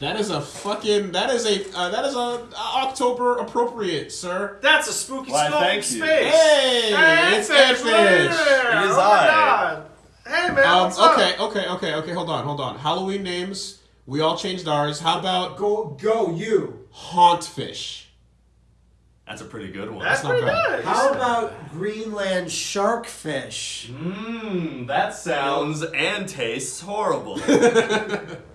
That is a fucking. That is a. Uh, that is a October appropriate, sir. That's a spooky Why, skull thank you. space. Hey, it's Edfish, It is oh my I. God. Hey man, Um, what's up? okay, okay, okay, okay. Hold on, hold on. Halloween names. We all changed ours. How about Go, go, you. Hauntfish? That's a pretty good one. That's not pretty bad. good. How about Greenland sharkfish? Mmm, that sounds and tastes horrible.